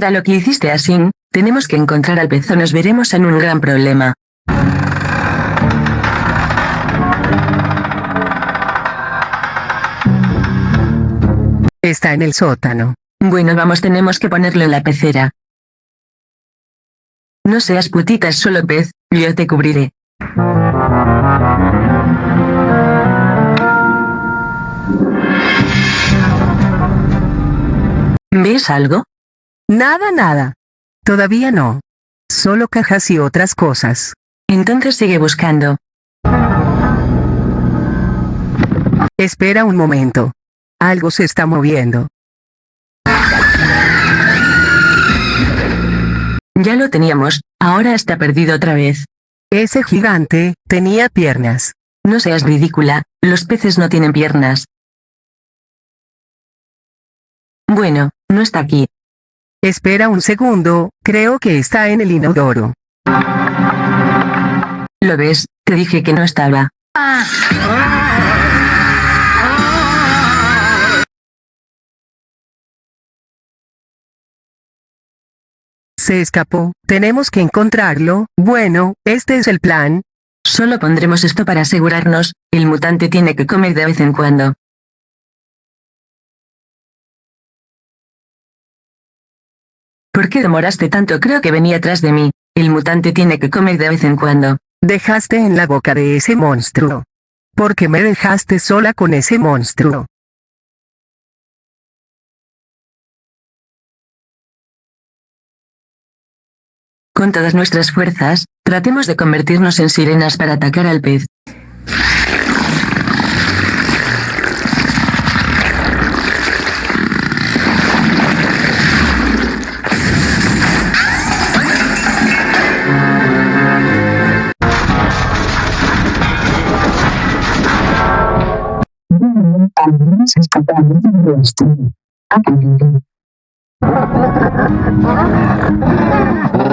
Mira lo que hiciste así, tenemos que encontrar al pez o nos veremos en un gran problema. Está en el sótano. Bueno vamos tenemos que ponerlo en la pecera. No seas putita solo pez, yo te cubriré. ¿Ves algo? Nada, nada. Todavía no. Solo cajas y otras cosas. Entonces sigue buscando. Espera un momento. Algo se está moviendo. Ya lo teníamos, ahora está perdido otra vez. Ese gigante, tenía piernas. No seas ridícula, los peces no tienen piernas. Bueno, no está aquí. Espera un segundo, creo que está en el inodoro. ¿Lo ves? Te dije que no estaba. Se escapó, tenemos que encontrarlo, bueno, este es el plan. Solo pondremos esto para asegurarnos, el mutante tiene que comer de vez en cuando. ¿Por qué demoraste tanto? Creo que venía atrás de mí. El mutante tiene que comer de vez en cuando. Dejaste en la boca de ese monstruo. ¿Por qué me dejaste sola con ese monstruo? Con todas nuestras fuerzas, tratemos de convertirnos en sirenas para atacar al pez. Algunos escapamos de esto. Acá. Ha ha ha ha!